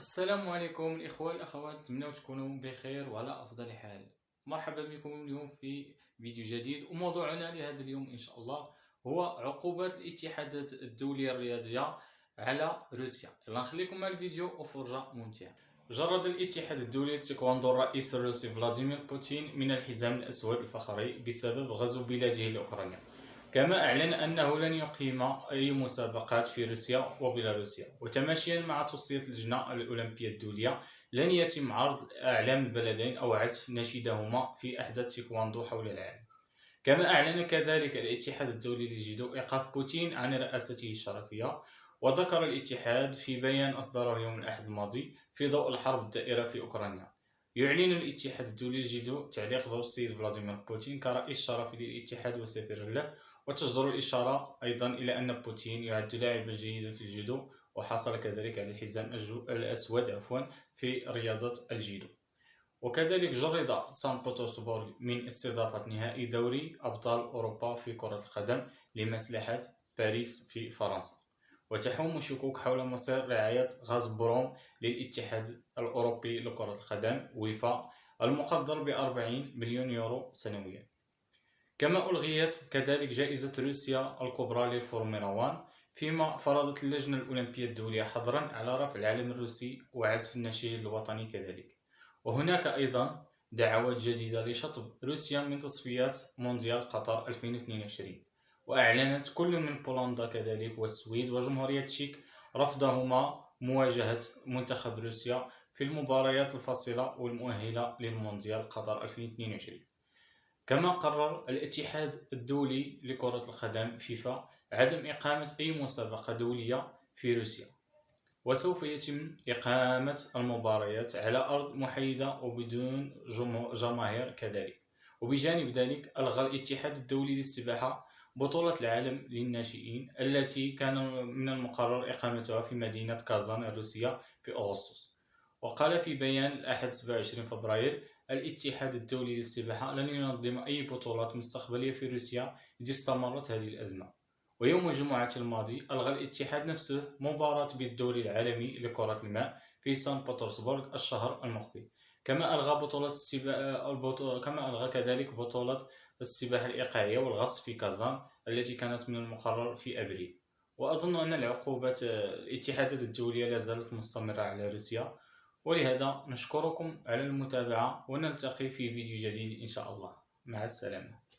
السلام عليكم الإخوة والأخوات نتمنى تكونوا بخير وعلى أفضل حال. مرحبا بكم اليوم في فيديو جديد وموضوعنا لهذا اليوم إن شاء الله هو عقوبات الاتحادات الدولية الرياضية على روسيا. يلا نخليكم مع الفيديو وفرجة ممتعة. جرد الاتحاد الدولي للتايكواندو الرئيس الروسي فلاديمير بوتين من الحزام الأسود الفخري بسبب غزو بلاده لأوكرانيا كما أعلن أنه لن يقيم أي مسابقات في روسيا وبيلاروسيا. وتماشيا مع توصية اللجنة الأولمبية الدولية لن يتم عرض أعلام البلدين أو عزف نشيدهما في أحداث تيكواندو حول العالم. كما أعلن كذلك الاتحاد الدولي للجيدو إيقاف بوتين عن رئاسته الشرفية وذكر الاتحاد في بيان أصدره يوم الأحد الماضي في ضوء الحرب الدائرة في أوكرانيا. يعلن الاتحاد الدولي للجيدو تعليق وضع السيد فلاديمير بوتين كرئيس شرفي للاتحاد وسفير له وتجدر الإشارة أيضا إلى أن بوتين يعد لاعبا جيدا في الجودو وحصل كذلك على الحزام الأسود عفوا في رياضة الجيدو وكذلك جرد سان بطرسبورغ من استضافة نهائي دوري أبطال أوروبا في كرة القدم لمصلحة باريس في فرنسا. وتحوم شكوك حول مصير رعاية غاز بروم للاتحاد الأوروبي لكرة القدم ويفا المقدر ب 40 مليون يورو سنويا. كما ألغيت كذلك جائزة روسيا الكبرى للفورمولا 1 فيما فرضت اللجنة الأولمبية الدولية حظرا على رفع العلم الروسي وعزف النشيد الوطني كذلك. وهناك أيضا دعوات جديدة لشطب روسيا من تصفيات مونديال قطر 2022 وأعلنت كل من بولندا كذلك والسويد وجمهورية تشيك رفضهما مواجهة منتخب روسيا في المباريات الفاصلة والمؤهلة للمونديال قطر 2022 كما قرر الاتحاد الدولي لكرة القدم فيفا عدم إقامة أي مسابقة دولية في روسيا. وسوف يتم إقامة المباريات على أرض محايدة وبدون جماهير كذلك. وبجانب ذلك ألغى الاتحاد الدولي للسباحة بطولة العالم للناشئين التي كان من المقرر إقامتها في مدينة كازان الروسية في أغسطس. وقال في بيان الأحد 27 فبراير الاتحاد الدولي للسباحة لن ينظم أي بطولات مستقبلية في روسيا إذا استمرت هذه الأزمة. ويوم الجمعة الماضي ألغى الاتحاد نفسه مباراة بالدوري العالمي لكرة الماء في سان بطرسبورغ الشهر المقبل. كما ألغى بطولة السباحة كما ألغى كذلك بطولة السباحة الإيقاعية والغص في كازان التي كانت من المقرر في أبريل. وأظن أن العقوبات الاتحادات الدولية لا زالت مستمرة على روسيا. ولهذا نشكركم على المتابعة ونلتقي في فيديو جديد إن شاء الله. مع السلامة.